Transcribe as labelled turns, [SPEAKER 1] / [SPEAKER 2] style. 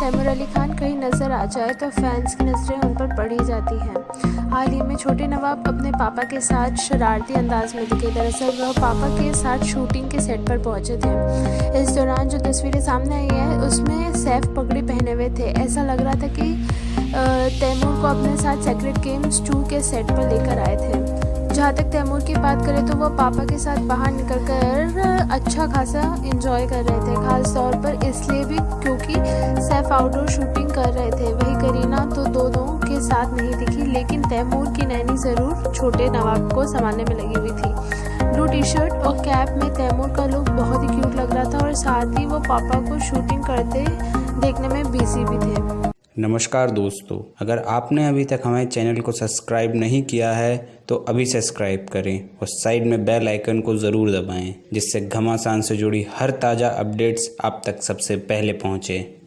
[SPEAKER 1] तैमूर अली खान कहीं नज़र आ जाए तो फैंस की नज़रें उन पर पड़ी जाती हैं। हाल ही में छोटे नवाब अपने पापा के साथ शरारती अंदाज में दिखे। दरअसल वह पापा के साथ शूटिंग के सेट पर पहुँचे थे। इस दौरान जो तस्वीरें सामने आई हैं, उसमें सैफ पगड़ी पहने हुए थे। ऐसा लग रहा था कि तैमूर को अपने साथ सेक्रेट गेम्स टू के सेट पर लेकर आए थे। जहाँ तक तैमूर की बात करें तो वह पापा के साथ बाहर निकल कर अच्छा खासा इंजॉय कर रहे थे। खास तौर पर इसलिए भी क्योंकि सैफ आउटडोर शूटिंग कर रहे थे। वही करीना तो दोनों के साथ नहीं दिखी, लेकिन तैमूर की नैनी ज़रूर छोटे नवाब को संभालने में लगी हुई थी। ब्लू टी शर्ट और कैप में तैमूर का लुक बहुत ही क्यूट लग रहा था और साथ ही वो पापा को शूटिंग करते देखने में बिज़ी भी थे।
[SPEAKER 2] नमस्कार दोस्तों, अगर आपने अभी तक हमारे चैनल को सब्सक्राइब नहीं किया है तो अभी सब्सक्राइब करें और साइड में बेल आइकन को ज़रूर दबाएँ, जिससे घमासान से जुड़ी हर ताज़ा अपडेट्स आप तक सबसे पहले पहुँचें।